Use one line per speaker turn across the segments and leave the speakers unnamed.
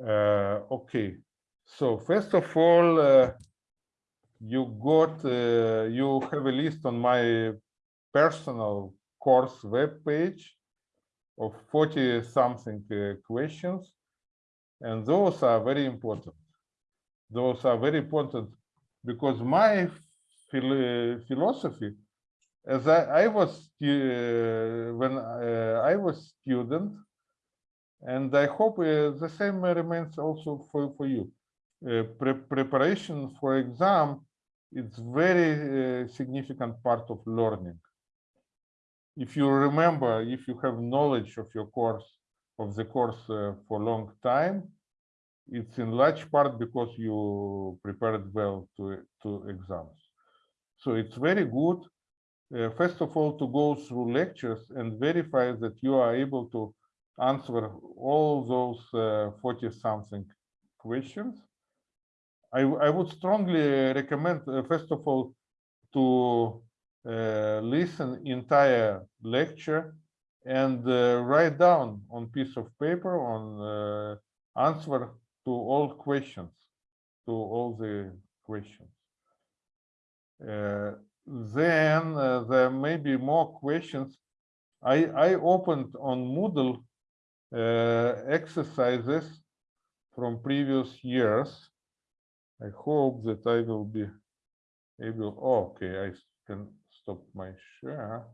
Uh, okay, so first of all, uh, you got, uh, you have a list on my personal course web page of 40 something questions. And those are very important. Those are very important because my phil philosophy, as I, I was, uh, when uh, I was student, and I hope uh, the same remains also for, for you. Uh, pre preparation for exam, it's very uh, significant part of learning. If you remember, if you have knowledge of your course, of the course uh, for a long time, it's in large part because you prepared well to, to exams. So it's very good, uh, first of all, to go through lectures and verify that you are able to answer all those uh, 40 something questions. I, I would strongly recommend, uh, first of all, to uh, listen entire lecture and uh, write down on piece of paper on uh, answer to all questions, to all the questions. Uh, then there may be more questions. I, I opened on Moodle Uh, exercises from previous years. I hope that I will be able, oh, okay, I can stop my share.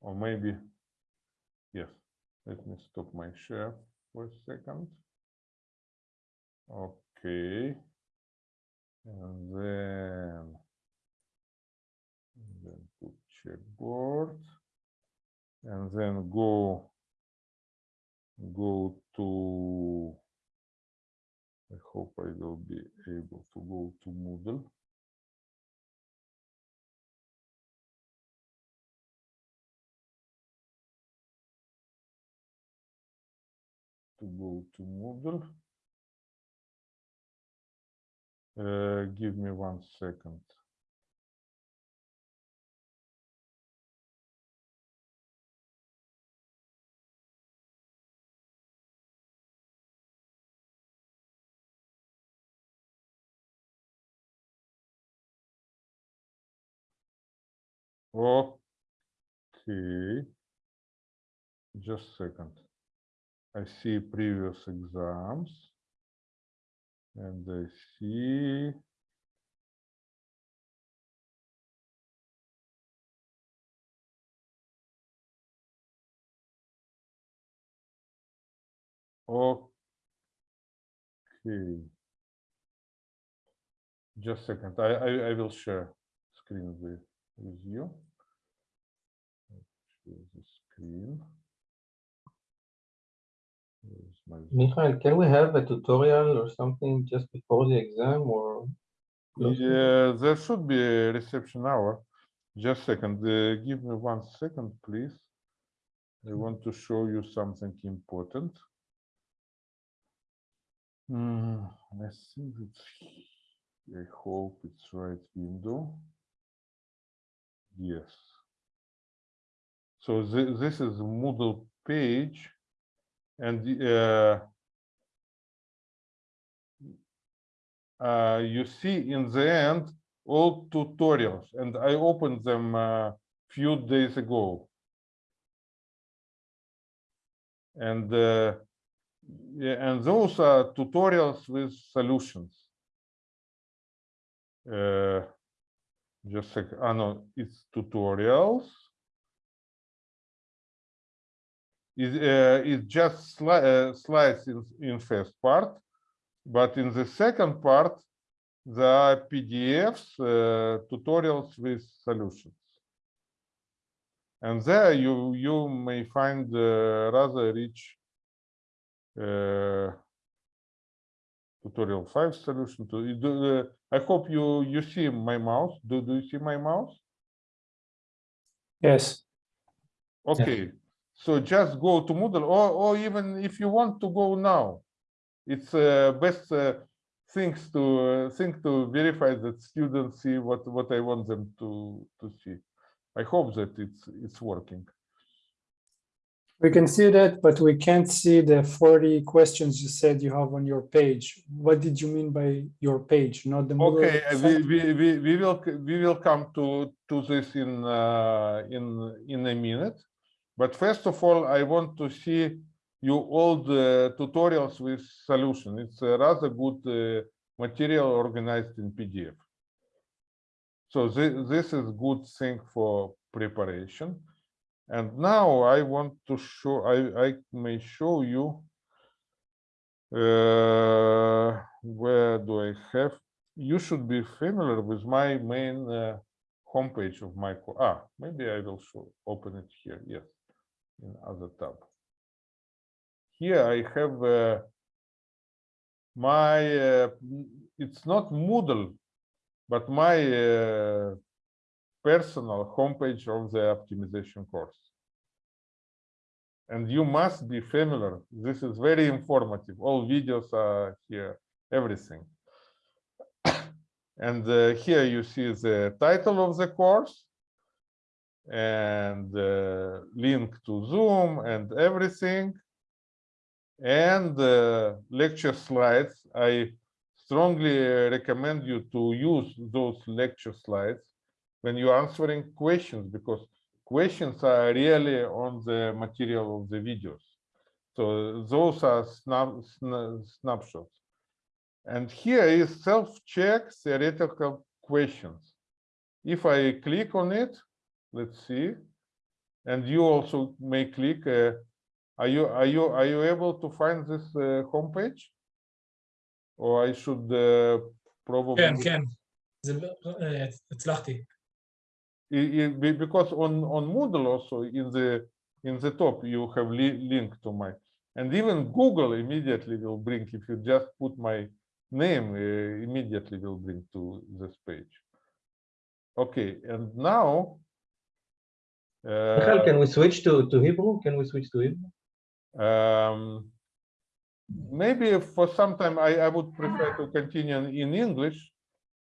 Or maybe, yes, let me stop my share for a second. Okay. And then, then put checkboard and then go go to I hope I will be able to go to Moodle. To go to Moodle. Uh, give me one second. Okay. Just a second. I see previous exams. And I see Okay. Just a second. I, I, I will share screen with, you. The screen. My
Michael, can we have a tutorial or something just before the exam or? close to it?
Yeah, there should be a reception hour. Just a second, uh, give me one second, please. I want to show you something important. Hmm, I think it's, I hope it's right window. Yes. So thi- this is Moodle page. And uh, uh, you see in the end all tutorials and I opened them a few days ago. And uh, and those are tutorials with solutions. Uh, just like sec, ah, no, it's tutorials. It, uh, it just sli uh, slides in, in first part, but in the second part, there are PDFs, uh, tutorials with solutions. And there you, you may find uh, rather rich uh, tutorial five solution to I hope you you see my mouse. Do do you see my mouse?
Yes,
Okay, so just go to Moodle, or or even if you want to go now, it's uh, best uh, things to uh, thing to verify that students see what what I want them to to see. I hope that it's it's working.
We can see that, but we can't see the 40 questions you said you have on your page. What did you mean by your page, not the
Okay, uh, we, we, we, we will, we will come to, to this in, uh, in, in a minute. But first of all, I want to see you all the tutorials with solution. It's a rather good uh, material organized in PDF. So this, this is good thing for preparation. And now I want to show, I, I may show you uh, where do I have? You should be familiar with my main uh, homepage of my ah maybe I will show open it here yes in other tab. Here I have uh, my uh, it's not Moodle but my uh, personal homepage of the optimization course. And you must be familiar. This is very informative. All videos are here, everything. And uh, here you see the title of the course and uh, link to Zoom and everything. And uh, lecture slides. I strongly uh, recommend you to use those lecture slides when you're answering questions because questions are really on the material of the videos. So those are snap, sna- snapshots. And here is self-check theoretical questions. If I click on it, let's see, and you also may click. Uh, are you are you are you able to find this uh, homepage? Or I should uh, probably
כן, כן. זה לא- אה, הצלחתי.
Because on on Moodle also in the in the top you have li- link to my and even Google immediately will bring if you just put my name uh, immediately will bring to this page. Okay, and now.
Michael,
uh,
can we switch to, to Hebrew? Can we switch to Hebrew?
um, maybe for some time I, I would prefer to continue in English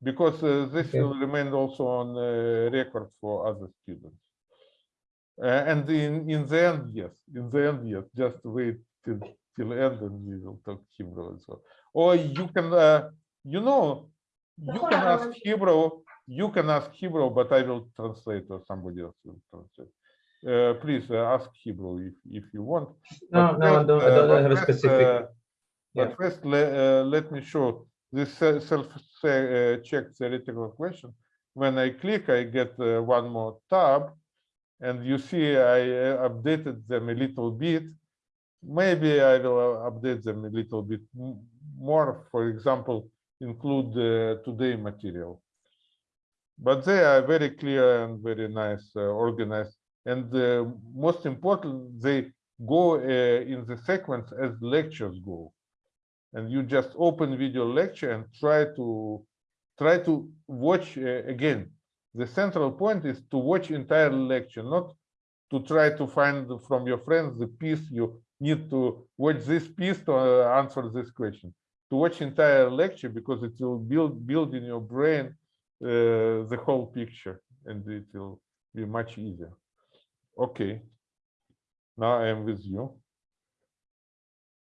because uh, this
Okay.
will remain also on uh, record for other students. Uh, and in, in the end, yes, in the end, yes, just wait till, till end and we will talk Hebrew as well. Or you can, uh, you know, you can ask Hebrew, you can ask Hebrew, but I will translate or somebody else will translate. Uh, please uh, ask Hebrew if, if you want.
No,
But
no, I don't, I
uh,
don't
but
have a specific.
uh,
yeah.
But first, le- uh, let me show this self-check theoretical question. When I click, I get uh, one more tab. And you see, I uh, updated them a little bit. Maybe I will uh, update them a little bit more, for example, include uh, today material. But they are very clear and very nice, uh, organized. And uh, most important, they go uh, in the sequence as lectures go. And you just open video lecture and try to try to watch uh, again. The central point is to watch entire lecture, not to try to find from your friends the piece you need to watch this piece to uh, answer this question. To watch entire lecture because it will build build in your brain uh, the whole picture and it will be much easier. Okay. Now I am with you.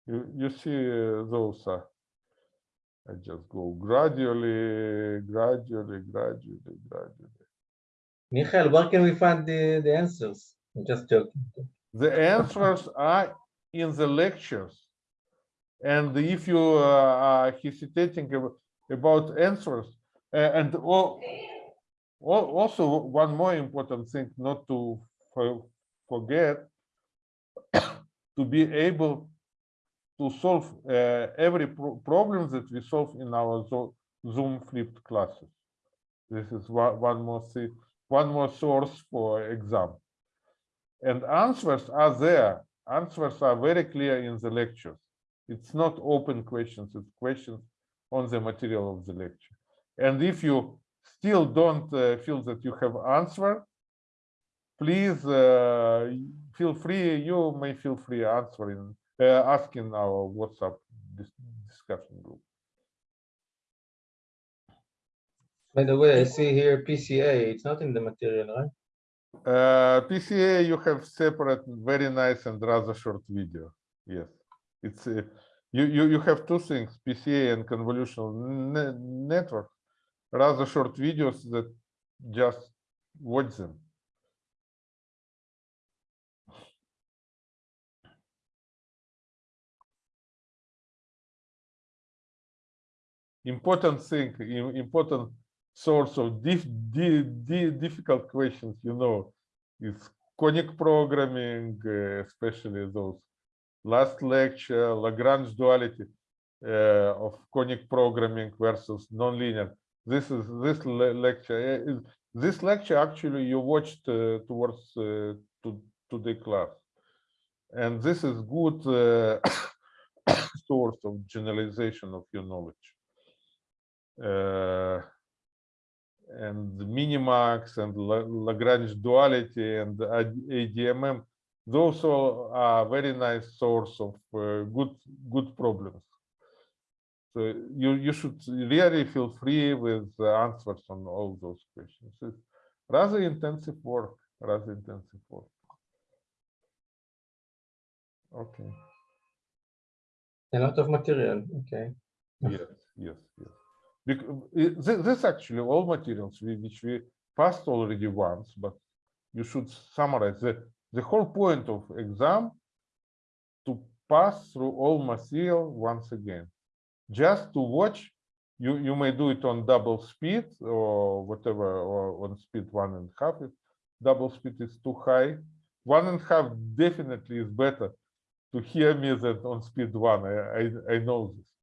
You, you see uh, those are. I just go gradually, gradually, gradually, gradually.
Michael, where can we find the, the answers? I'm just joking.
The answers are in the lectures. And if you uh, are hesitating about answers, uh, and al- al- also one more important thing not to forget, to be able to solve uh, every pro- problem that we solve in our Zo- Zoom flipped classes. This is one, more one more source for exam. And answers are there. Answers are very clear in the lectures. It's not open questions, it's questions on the material of the lecture. And if you still don't uh, feel that you have answer, please uh, feel free, you may feel free answering, uh, asking our WhatsApp dis- discussion group.
By the way, I see here PCA, it's not in the material, right?
Uh, PCA, you have separate, very nice and rather short video. Yes, it's uh, you you you have two things: PCA and convolutional ne network. Rather short videos that just watch them. Important thing, important source of dif di di difficult questions, you know, is conic programming, uh, especially those last lecture, Lagrange duality uh, of conic programming versus nonlinear. This is this le lecture. is- This lecture actually you watched uh, towards uh, to to the class, and this is good uh, source of generalization of your knowledge. Uh, and Minimax and Lagrange duality and AD- ADMM, those are very nice source of uh, good good problems. So you you should really feel free with the answers on all those questions. It's rather intensive work, rather intensive work. Okay.
A lot of material, okay. Yes.
Yes, yes, Э, this, this actually all materials which we passed already once, but you should summarize the the whole point of exam to pass through all material once again. Just to watch, you you may do it on double speed or whatever, or on speed one and a half. If double speed is too high, one and a half definitely is better to hear me than on speed one. I I, I know this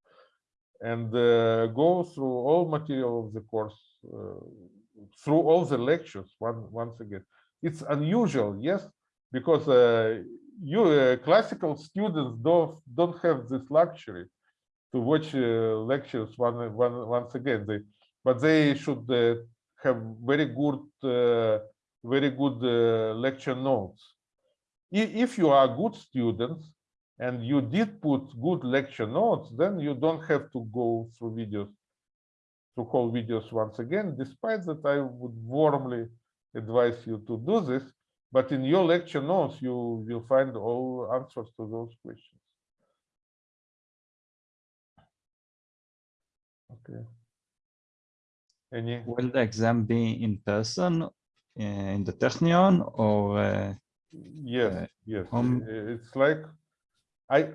and uh, go through all material of the course, uh, through all the lectures one, once again. It's unusual, yes, because uh, you uh, classical students don't don't have this luxury to watch uh, lectures one, one once again. They, but they should uh, have very good very good lecture notes. If you are good students, and you did put good lecture notes, then you don't have to go through videos, through whole videos once again, despite that I would warmly advise you to do this. But in your lecture notes, you will find all answers to those questions. Okay. Any?
Will the exam be in person uh, in the Technion or uh,
Yes,
Uh,
yes. i- It's like, I,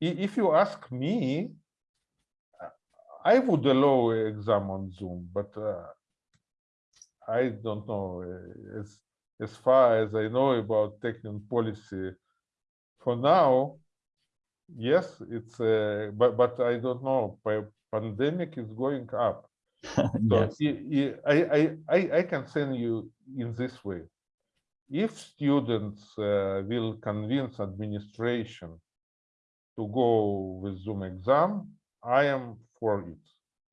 if you ask me, I would allow exam on Zoom, but uh, I don't know, uh, as, as far as I know about Technion policy, for now, yes, it's, uh, but, but I don't know, pandemic is going up. So
yes?
I, I, I, I can send you in this way. If students uh, will convince administration to go with Zoom exam, I am for it.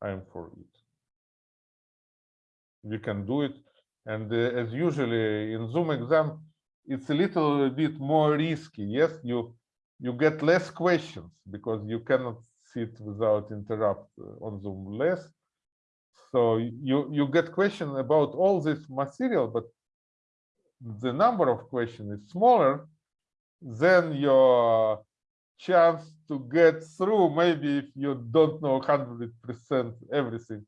I am for it. We can do it. And uh, as usually in Zoom exam, it's a little bit more risky. Yes, you you get less questions because you cannot sit without interrupt uh, on Zoom less. So you you get question about all this material, but the number of questions is smaller, then your chance to get through, maybe if you don't know 100% everything,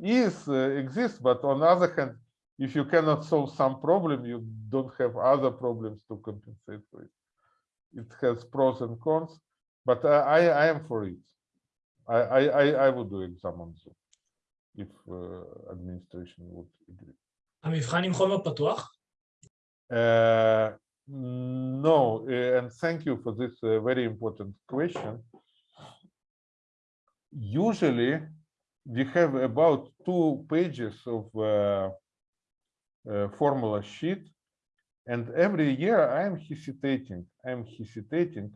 is uh, exists. But on the other hand, if you cannot solve some problem, you don't have other problems to compensate for it. It has pros and cons, but I, I, I am for it. I, I, I, I would do exam on Zoom if uh, administration would agree.
המבחן עם חומר פתוח?
uh, no, uh, and thank you for this uh, very important question. Usually, we have about two pages of uh, formula sheet, and every year I am hesitating. I am hesitating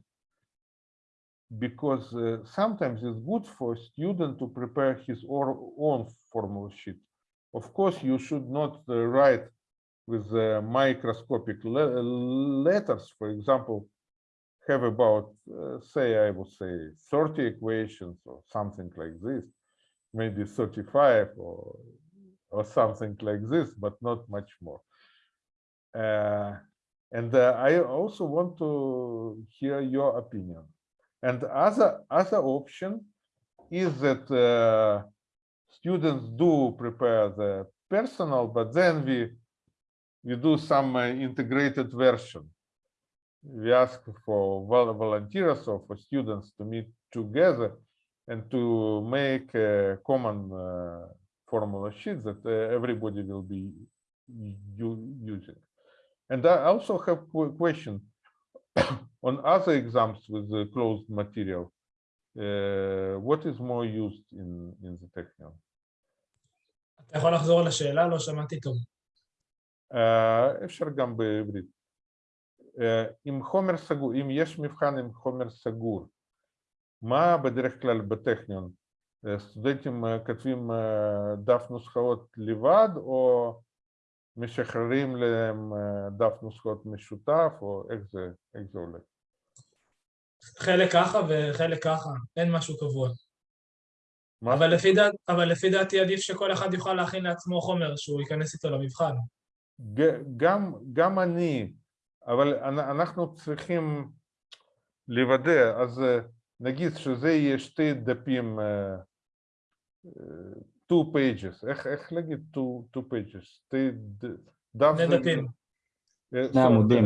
because uh, sometimes it's good for a student to prepare his or own formula sheet. Of course, you should not uh, write with uh, microscopic le- letters, for example, have about, uh, say, I would say 30 equations or something like this, maybe 35 or, or something like this, but not much more. Uh, and uh, I also want to hear your opinion. And other other option is that uh, students do prepare the personal, but then we we do some uh, integrated version. We ask for volunteers or for students to meet together and to make a common uh, formula sheet that uh, everybody will be using. And I also have a question on other exams with the closed material. Uh, what is more used in, in the Technion? Uh, אפשר גם בעברית. Uh, עם חומר סגור, אם יש מבחן עם חומר סגור, מה בדרך כלל בטכניון? Uh, סטודנטים כותבים דף נוסחאות לבד, או משחררים להם דף נוסחאות משותף, או איך זה, איך זה הולך?
חלק ככה וחלק ככה, אין משהו קבוע.
מה
אבל לפי, דעת, אבל לפי דעתי עדיף שכל אחד יוכל להכין לעצמו חומר שהוא ייכנס איתו למבחן.
ג- גם, גם אני, אבל אנ- אנחנו צריכים לוודא, אז אה, נגיד שזה יהיה שתי דפים, אה, אה, two pages, איך, איך להגיד two, two pages, שתי ד- דף
שני
זה-
דפים.
אה,
שני
so
עמודים.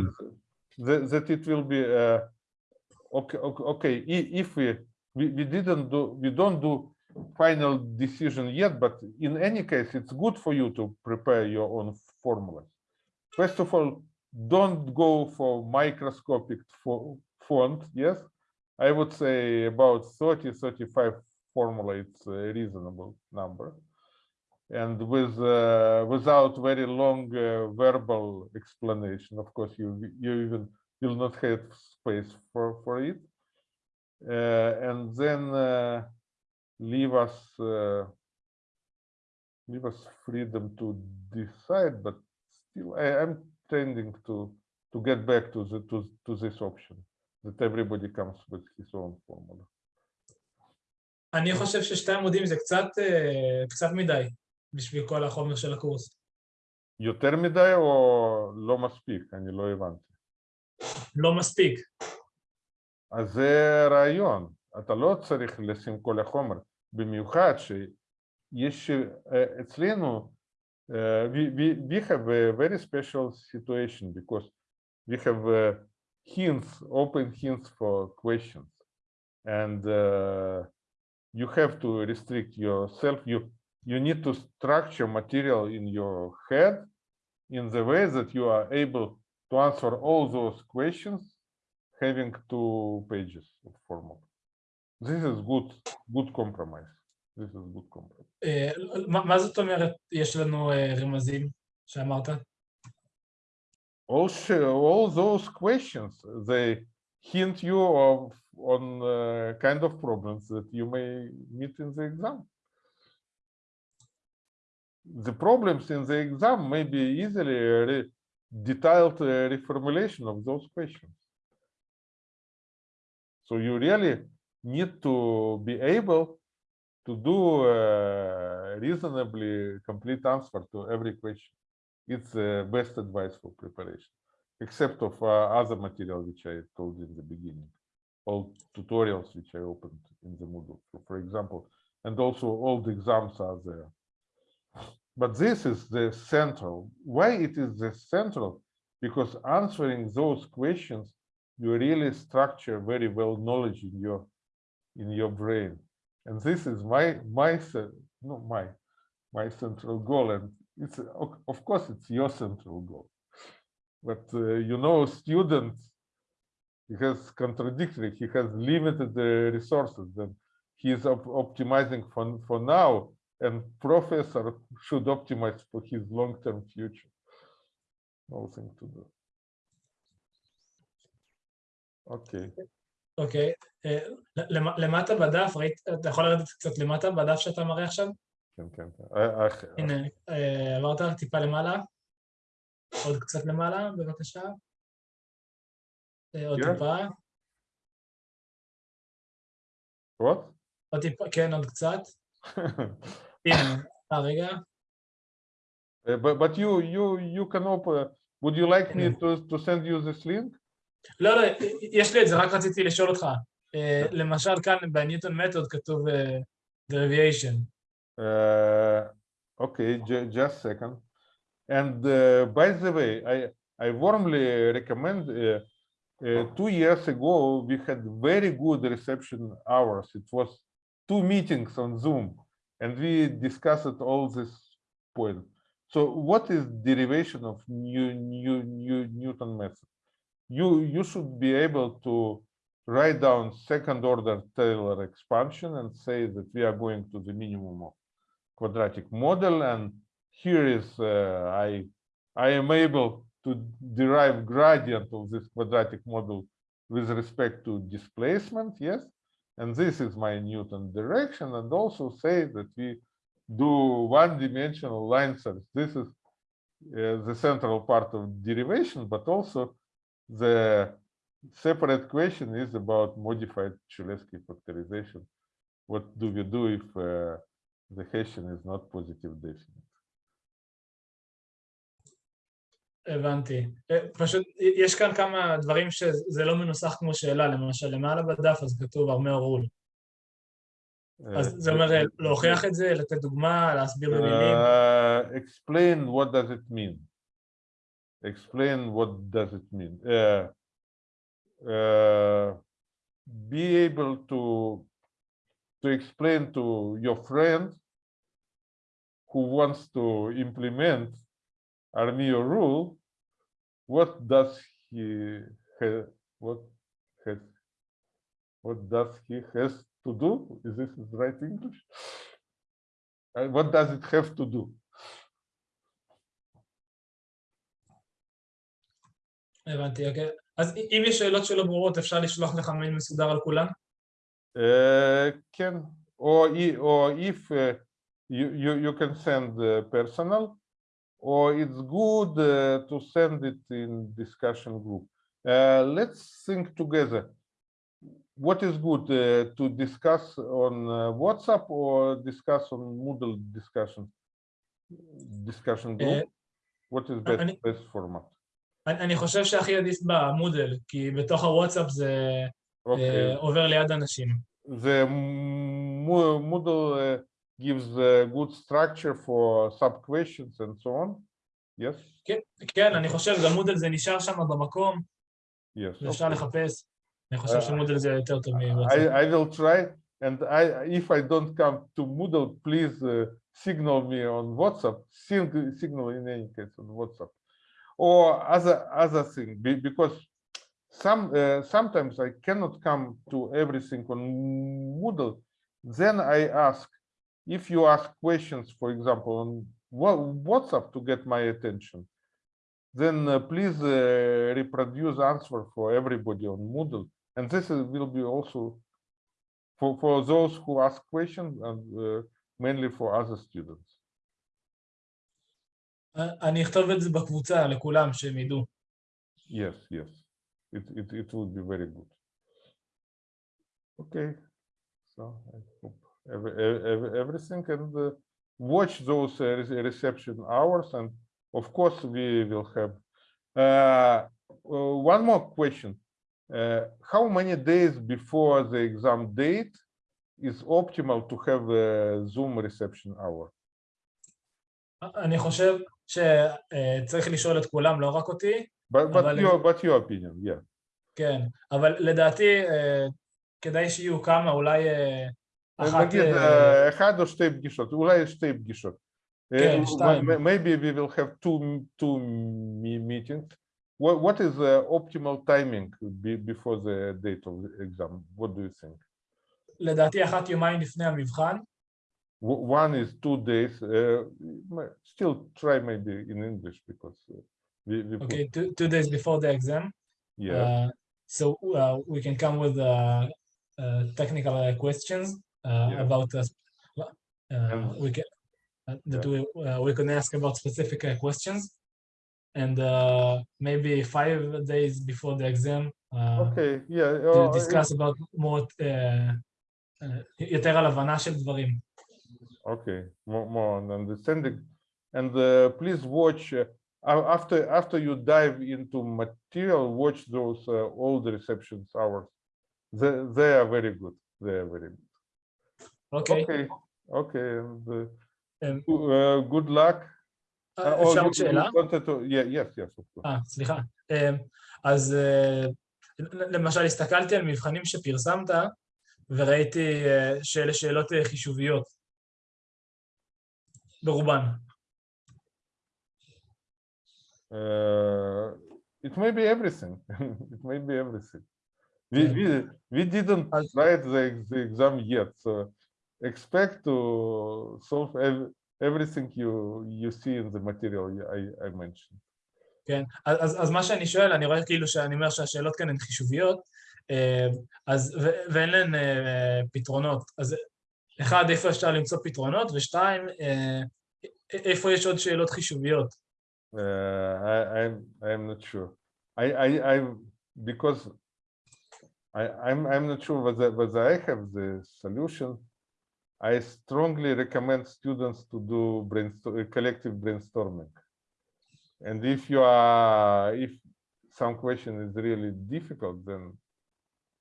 that, that it will be uh, okay okay okay i- if we, we we didn't do we don't do final decision yet but in any case it's good for you to prepare your own formulas. First of all don't go for microscopic fo- font yes? I would say about 30 35 formula it's a reasonable number. And with uh, without very long uh, verbal explanation of course you you even will not have space for for it. Uh, and then uh, leave us leave us freedom to decide but still I, i'm tending to to get back to the to, to this option that everybody comes with his own formula
אני חושב ששתי עמודים זה קצת, אה, קצת מדי בשביל כל החומר של הקורס.
יותר מדי או לא מספיק אני לא הבנתי
לא מספיק.
אז זה רעיון, אתה לא צריך לשים כל החומר, במיוחד שיש issue at Reno, we, we, we have a very special situation because we have э, hints, open hints for questions. And э, you have to restrict yourself. You, you need to structure material in your head in the way that you are able to answer all those questions having two pages of formal. This is good, good compromise. This is good compromise.
אה, מה מה זאת אומרת יש לנו אה, רמזים שאמרת?
All, sh- all those questions, they hint you of, on uh, kind of problems that you may meet in the exam. The problems in the exam may be easily a re- detailed uh, reformulation of those questions. So you really need to be able to do a reasonably complete answer to every question. It's the best advice for preparation, except of uh, other material which I told in the beginning, all tutorials which I opened in the Moodle, for, for example, and also all the exams are there. But this is the central. Why it is the central? Because answering those questions, you really structure very well knowledge in your in your brain, and this is my my no my my central goal, and it's of of course it's your central goal, but uh, you know, student he has contradictory. He has limited uh, resources, and he is op- optimizing for for now, and professor should optimize for his long-term future. no thing to do. Okay.
אוקיי. אה, למ- למטה בדף, ראית, אתה יכול לרדת קצת למטה בדף שאתה מראה עכשיו?
כן, כן, כן. I- I-
הנה, אה, עברת טיפה למעלה. עוד קצת למעלה, בבקשה. אה, עוד
כן.
טיפה? עוד טיפה, כן, עוד קצת. הנה, אה, רגע.
Uh, but you you you can open would you like me to, to send you this link?
לא, לא, יש לי את זה, רק רציתי לשאול אותך. אה, למשל כאן בניוטון מתוד כתוב אה, derivative.
Uh, okay, ju- just second. And uh, by the way, I I warmly recommend. Uh, uh, two years ago, we had very good reception hours. It was two meetings on Zoom, and we discussed all this point. So, what is derivation of new new new Newton method? You you should be able to write down second order Taylor expansion and say that we are going to the minimum of quadratic model. And here is uh, I I am able to derive gradient of this quadratic model with respect to displacement yes? And this is my Newton direction. And also say that we do one dimensional line search. This is uh, the central part of derivation but also the separate question is about modified Cholesky factorization what do we do if uh, the Hessian is not positive definite.
הבנתי. אה, פשוט יש כאן כמה דברים שזה לא מנוסח כמו שאלה, למשל למעלה בדף אז כתוב ארמר רול. אז זה אומר אה, להוכיח את זה, לתת דוגמה, להסביר במילים.
Uh, explain what does it mean. Explain what does it mean. Uh, uh, be able to to explain to your friend who wants to implement Armijo rule, what does he ha- what has what does he has to do? Is this right English? Uh, what does it have to do?
הבנתי, אוקיי. אז אם יש שאלות שלא ברורות, אפשר לשלוח לך מייל מסודר על כולם?
Uh, can or i- or if uh, you, you you can send uh, personal or it's good uh, to send it in discussion group. Uh, let's think together. What is good uh, to discuss on uh, WhatsApp or discuss on Moodle discussion discussion group? What is best
אני-
best format?
אני אני חושב שהכי עדיף במודל, כי בתוך הוואטסאפ זה
Okay.
אה, עובר ליד אנשים.
the Mo- Moodle uh, gives a good structure for sub questions and so on. Yes,
כן, אני חושב, גם מודל זה נשאר שם במקום,
yes.
ואפשר
okay.
לחפש. אני חושב
אה,
שמודל זה יותר טוב מוואטסאפ.
I will try, and I if I don't come to Moodle, please uh, signal me on WhatsApp. Signal in any case on WhatsApp, or other other thing because some uh, sometimes I cannot come to everything on Moodle. Then I ask if you ask questions, for example, on Wha- WhatsApp to get my attention. Then uh, please uh, reproduce answer for everybody on Moodle, and this is, will be also for for those who ask questions and uh, mainly for other students.
אה, אני אכתוב את זה בקבוצה לכולם, שהם ידעו.
Yes, yes, it it it would be very good. Okay, so I hope every, every, everything and uh, watch those uh, re- reception hours and of course we will have uh, uh, one more question. Uh, how many days before the exam date is optimal to have a Zoom reception hour?
אני חושב שצריך לשאול את כולם, לא רק אותי,
But but
אבל-
your but your opinion, yeah.
כן, אבל לדעתי אה, כדאי שיהיו כמה, אולי אה, אחת...
נגיד
אה,
אה, אחד או שתי פגישות, אולי שתי פגישות.
כן, שתיים.
Maybe we will have two two me- meetings. What what is the optimal timing be- before the date of the exam? What do you think?
לדעתי אחת יומיים לפני המבחן,
One is two days. uh, m- Still try maybe in English because uh, we we put,
okay, two, two days before the exam.
yeah.
Uh, so uh, we can come with uh, uh, technical uh, questions uh,
Yeah.
about us. Uh,
And-
we can uh, that we uh, we can ask about specific uh, questions, and uh, maybe five days before the exam uh,
Okay, yeah.
to
uh,
discuss about more uh, uh, יותר על הבנה של דברים.
Okay, more, more on understanding. And uh, please watch. Uh, a- after after you dive into material, watch those uh, old receptions hours. They they are very good. They are very good.
אוקיי,
Okay, okay. And, uh,
אמ,
uh, good luck. Uh,
אה,
oh,
אפשר
you-
עוד
you
שאלה?
wanted to- yeah, yes, yes, of course.
אה, סליחה. אמ, אז אה, למשל, הסתכלתי על מבחנים שפרסמת, וראיתי אה, שאלה שאלות אה, חישוביות. ברובן.
Uh, it may be everything. it may be everything. We,
Yeah.
we, we didn't
As-
write the, ex- the exam yet, so expect to solve ev- everything you you see in the material I, I mentioned.
כן, אז, אז- אז מה שאני שואל, אני רואה כאילו שאני אומר שהשאלות כאן הן חישוביות, אה, אז, ו- ואין להן אה, פתרונות. אז אחד, איפה אפשר למצוא פתרונות, ושתיים, אה, איפה יש עוד שאלות חישוביות?
Uh, I, I'm I'm not sure. I I I because I I'm I'm not sure whether whether I have the solution. I strongly recommend students to do brainstorm collective brainstorming. And if you are if some question is really difficult, then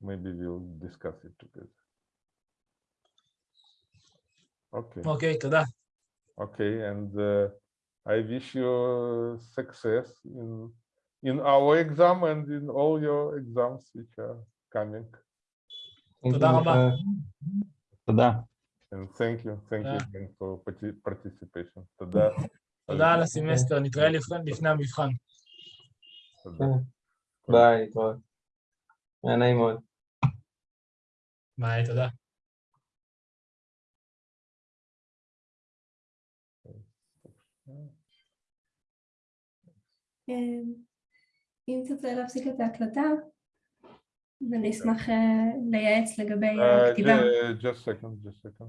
maybe we'll discuss it together. Okay.
אוקיי, תודה.
Okay, and uh, I wish you success in in our exam and in all your exams which are coming.
Thank you,
תודה רבה.
Michael.
תודה.
And thank you, thank you
Yeah.
again for parti- participation. תודה.
תודה על הסמסטר, נתראה לפני לפני המבחן.
תודה.
ביי, להתראות. היה נעים מאוד.
ביי, תודה.
אם תרצה להפסיק את ההקלטה, ואני אשמח אה, לייעץ לגבי
Uh,
הכתיבה.
ju- just second, just second.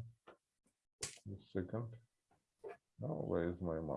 Just second. Now, where is my mouse?